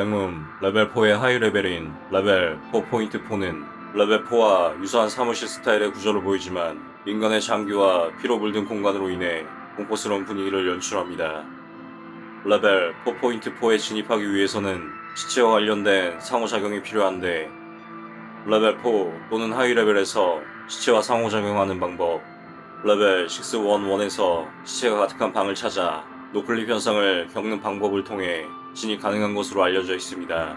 백룸 레벨 4의 하위 레벨인 레벨 4.4는 레벨 4와 유사한 사무실 스타일의 구조를 보이지만 인간의 장기와 피로 물든 공간으로 인해 공포스러운 분위기를 연출합니다. 레벨 4.4에 진입하기 위해서는 시체와 관련된 상호작용이 필요한데 레벨 4 또는 하위 레벨에서 시체와 상호작용하는 방법 레벨 611에서 시체가 가득한 방을 찾아 noclip 현상을 겪는 방법을 통해 진입 가능한 것으로 알려져 있습니다.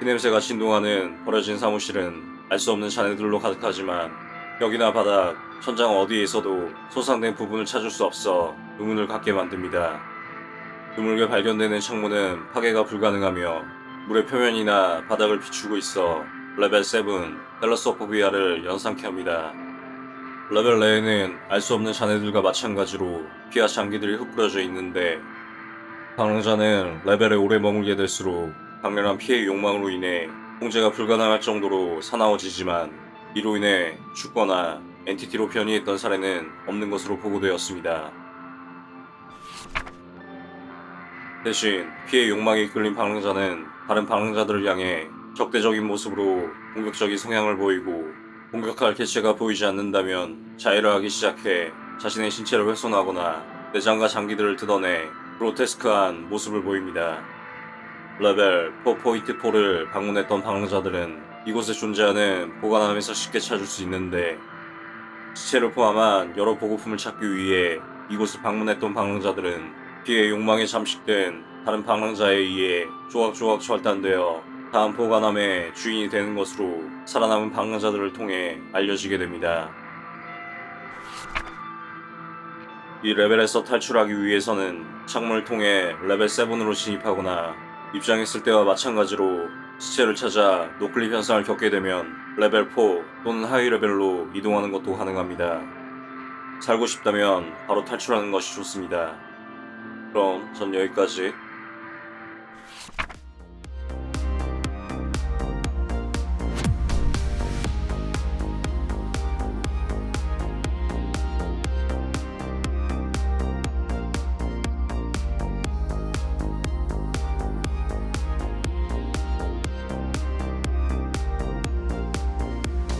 피냄새가 진동하는 버려진 사무실은 알 수 없는 잔해들로 가득하지만 벽이나 바닥, 천장 어디에서도 손상된 부분을 찾을 수 없어 의문을 갖게 만듭니다. 드물게 발견되는 창문은 파괴가 불가능하며 물의 표면이나 바닥을 비추고 있어 레벨 7 thalassophobia를 연상케 합니다. 레벨 내에는 알 수 없는 잔해들과 마찬가지로 피와 장기들이 흩뿌려져 있는데 방랑자는 레벨에 오래 머물게 될수록 강렬한 피해의 욕망으로 인해 통제가 불가능할 정도로 사나워지지만 이로 인해 죽거나 entity로 변이했던 사례는 없는 것으로 보고되었습니다. 대신 피해 욕망에 이끌린 방랑자는 다른 방랑자들을 향해 적대적인 모습으로 공격적인 성향을 보이고 공격할 개체가 보이지 않는다면 자해를 하기 시작해 자신의 신체를 훼손하거나 내장과 장기들을 뜯어내 그로테스크한 모습을 보입니다. 레벨 4.4를 방문했던 방랑자들은 이곳에 존재하는 보관함에서 쉽게 찾을 수 있는데 시체를 포함한 여러 보고품을 찾기 위해 이곳을 방문했던 방랑자들은 피해 욕망에 잠식된 다른 방랑자에 의해 조각조각 절단되어 다음 보관함의 주인이 되는 것으로 살아남은 방랑자들을 통해 알려지게 됩니다. 이 레벨에서 탈출하기 위해서는 창문을 통해 레벨 7으로 진입하거나 입장했을 때와 마찬가지로 시체를 찾아 noclip 현상을 겪게 되면 레벨 4 또는 하위 레벨로 이동하는 것도 가능합니다. 살고 싶다면 바로 탈출하는 것이 좋습니다. 그럼 전 여기까지